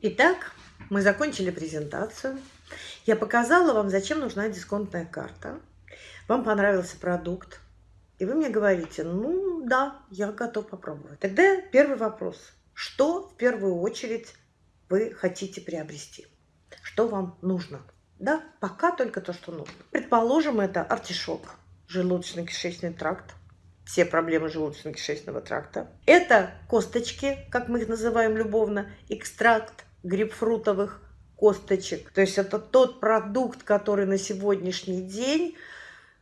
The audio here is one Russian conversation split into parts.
Итак, мы закончили презентацию. Я показала вам, зачем нужна дисконтная карта. Вам понравился продукт. И вы мне говорите, ну да, я готов попробовать. Тогда первый вопрос. Что в первую очередь вы хотите приобрести? Что вам нужно? Да, пока только то, что нужно. Предположим, это артишок, желудочно-кишечный тракт, все проблемы желудочно-кишечного тракта. Это косточки, как мы их называем любовно, экстракт грейпфрутовых косточек. То есть это тот продукт, который на сегодняшний день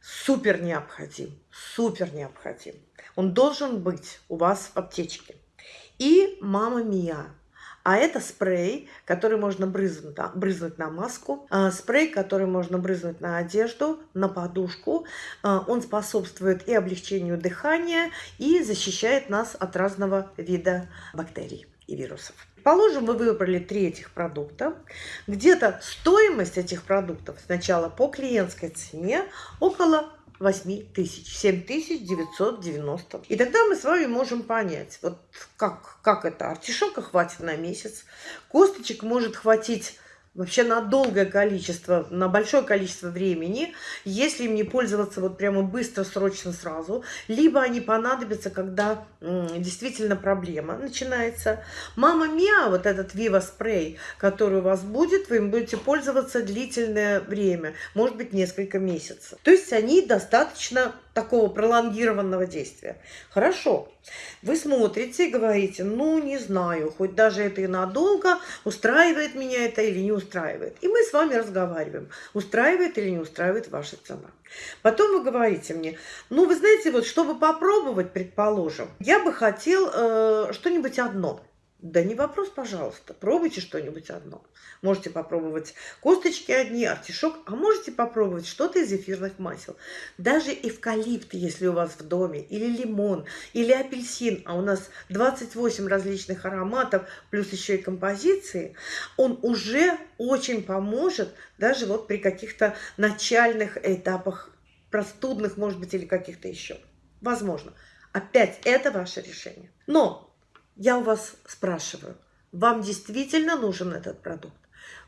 супер необходим. Супер необходим. Он должен быть у вас в аптечке. И мама мия. А это спрей, который можно брызнуть, брызнуть на маску, а, спрей, который можно брызнуть на одежду, на подушку. А, он способствует и облегчению дыхания, и защищает нас от разного вида бактерий и вирусов. Положим, вы выбрали три этих продукта. Где-то стоимость этих продуктов сначала по клиентской цене около 8 тысяч, 7 тысяч 990. И тогда мы с вами можем понять, вот как, как это, артишока хватит на месяц, косточек может хватить вообще на долгое количество, на большое количество времени, если им не пользоваться вот прямо быстро, срочно, сразу, либо они понадобятся, когда действительно проблема начинается. Мама Миа, вот этот Viva спрей, который у вас будет, вы им будете пользоваться длительное время, может быть несколько месяцев. То есть они достаточно такого пролонгированного действия. Хорошо. Вы смотрите и говорите, ну, не знаю, хоть даже это и надолго, устраивает меня это или не устраивает. И мы с вами разговариваем, устраивает или не устраивает ваша цена. Потом вы говорите мне, ну, вы знаете, вот, чтобы попробовать, предположим, я бы хотел э, что-нибудь одно – да не вопрос, пожалуйста. Пробуйте что-нибудь одно. Можете попробовать косточки одни, артишок, а можете попробовать что-то из эфирных масел. Даже эвкалипт, если у вас в доме, или лимон, или апельсин, а у нас 28 различных ароматов, плюс еще и композиции, он уже очень поможет даже вот при каких-то начальных этапах простудных, может быть, или каких-то еще. Возможно. Опять это ваше решение. Но я у вас спрашиваю, вам действительно нужен этот продукт?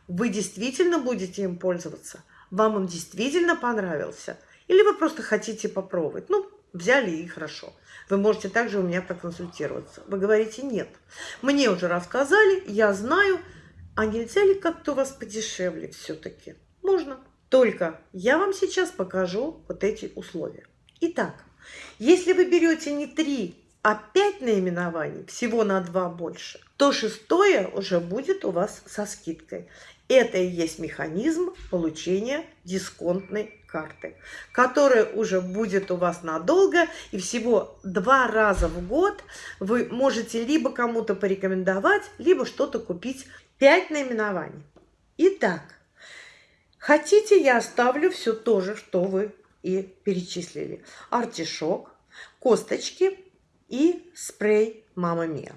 Вы действительно будете им пользоваться? Вам он действительно понравился? Или вы просто хотите попробовать? Ну, взяли и хорошо. Вы можете также у меня проконсультироваться. Вы говорите, нет, мне уже рассказали, я знаю, а нельзя ли как-то у вас подешевле все-таки? Можно. Только я вам сейчас покажу вот эти условия. Итак, если вы берете не 3 опять наименований, всего на два больше, то шестое уже будет у вас со скидкой. Это и есть механизм получения дисконтной карты, которая уже будет у вас надолго, и всего два раза в год вы можете либо кому-то порекомендовать, либо что-то купить. Пять наименований. Итак, хотите, я оставлю все то же, что вы и перечислили. Артишок, косточки – и спрей Мама Мия.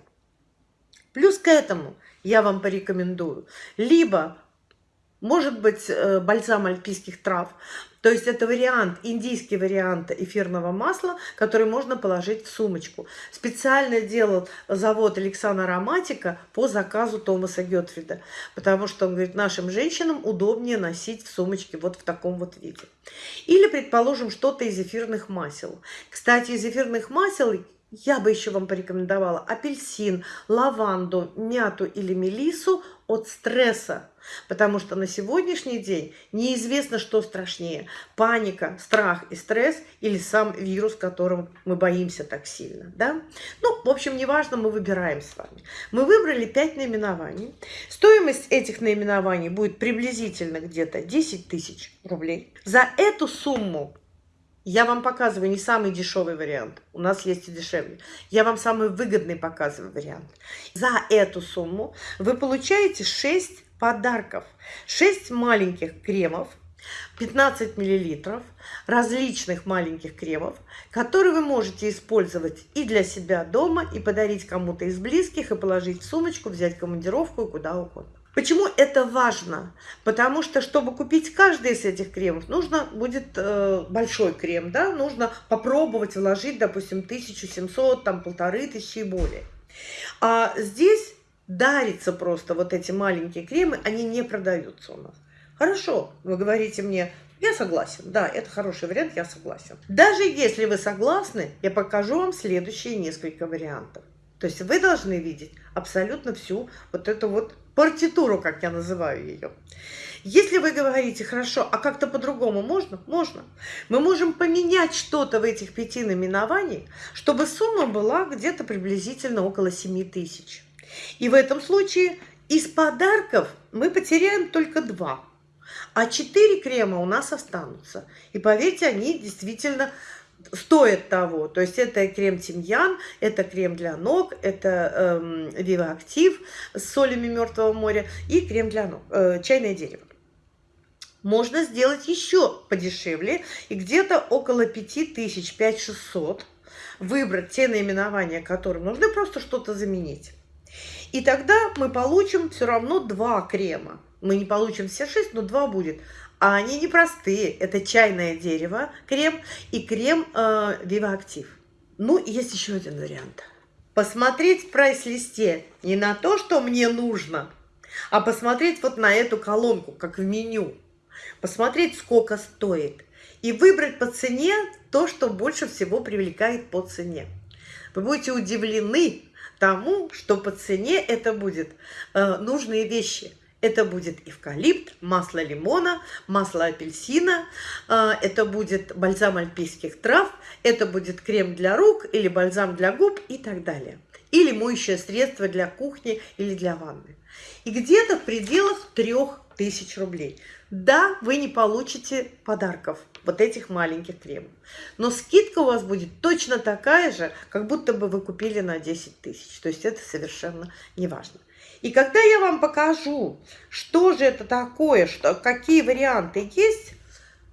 Плюс к этому я вам порекомендую либо, может быть, э, бальзам альпийских трав, то есть это вариант, индийский вариант эфирного масла, который можно положить в сумочку. Специально делал завод Александра Ароматика по заказу Томаса Гетфрида, потому что он говорит, нашим женщинам удобнее носить в сумочке вот в таком вот виде. Или, предположим, что-то из эфирных масел. Кстати, из эфирных масел я бы еще вам порекомендовала апельсин, лаванду, мяту или мелису от стресса. Потому что на сегодняшний день неизвестно, что страшнее. Паника, страх и стресс или сам вирус, которым мы боимся так сильно. Да? Ну, в общем, неважно, мы выбираем с вами. Мы выбрали 5 наименований. Стоимость этих наименований будет приблизительно где-то 10 тысяч рублей. За эту сумму я вам показываю не самый дешевый вариант. У нас есть и дешевле. Я вам самый выгодный показываю вариант. За эту сумму вы получаете 6 подарков. 6 маленьких кремов, 15 миллилитров различных маленьких кремов, которые вы можете использовать и для себя дома, и подарить кому-то из близких, и положить в сумочку, взять командировку и куда угодно. Почему это важно? Потому что, чтобы купить каждый из этих кремов, нужно будет э, большой крем, да, нужно попробовать вложить, допустим, 1700, там, полторы тысячи и более. А здесь дарится просто вот эти маленькие кремы, они не продаются у нас. Хорошо, вы говорите мне, я согласен, да, это хороший вариант, я согласен. Даже если вы согласны, я покажу вам следующие несколько вариантов. То есть вы должны видеть абсолютно всю вот эту вот партитуру, как я называю ее. Если вы говорите, хорошо, а как-то по-другому можно? Можно. Мы можем поменять что-то в этих пяти наименованиях, чтобы сумма была где-то приблизительно около 7 тысяч. И в этом случае из подарков мы потеряем только два. А четыре крема у нас останутся. И поверьте, они действительно стоят того. То есть это крем тимьян, это крем для ног, это эм, Active с солями Мертвого моря и крем для ног, э, чайное дерево. Можно сделать еще подешевле и где-то около 5000, 5600 выбрать те наименования, которые нужны, просто что-то заменить. И тогда мы получим все равно два крема. Мы не получим все шесть, но два будет. А они непростые. Это чайное дерево, крем и крем э, Viva Active. Ну, есть еще один вариант. Посмотреть в прайс-листе не на то, что мне нужно, а посмотреть вот на эту колонку, как в меню. Посмотреть, сколько стоит. И выбрать по цене то, что больше всего привлекает по цене. Вы будете удивлены тому, что по цене это будет э, нужные вещи – это будет эвкалипт, масло лимона, масло апельсина, а, это будет бальзам альпийских трав, это будет крем для рук или бальзам для губ и так далее. Или моющее средство для кухни или для ванны. И где-то в пределах 3000 рублей. Да, вы не получите подарков, вот этих маленьких кремов. Но скидка у вас будет точно такая же, как будто бы вы купили на 10 тысяч. То есть это совершенно не важно. И когда я вам покажу, что же это такое, что, какие варианты есть,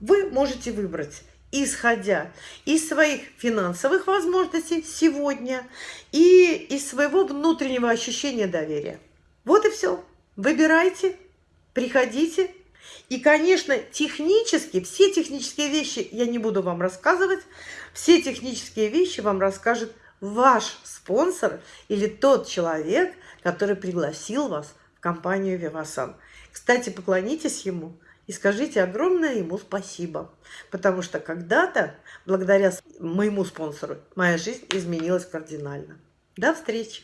вы можете выбрать, исходя из своих финансовых возможностей сегодня и из своего внутреннего ощущения доверия. Вот и все. Выбирайте, приходите. И, конечно, технически, все технические вещи я не буду вам рассказывать. Все технические вещи вам расскажет ваш спонсор или тот человек, который пригласил вас в компанию Вивасан. Кстати, поклонитесь ему и скажите огромное ему спасибо, потому что когда-то, благодаря моему спонсору, моя жизнь изменилась кардинально. До встречи!